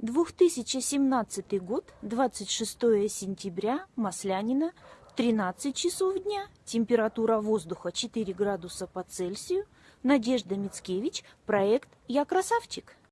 2017 год, 26 сентября, Маслянина, 13 часов дня, температура воздуха 4 градуса по Цельсию. Надежда Мицкевич, проект «Я красавчик».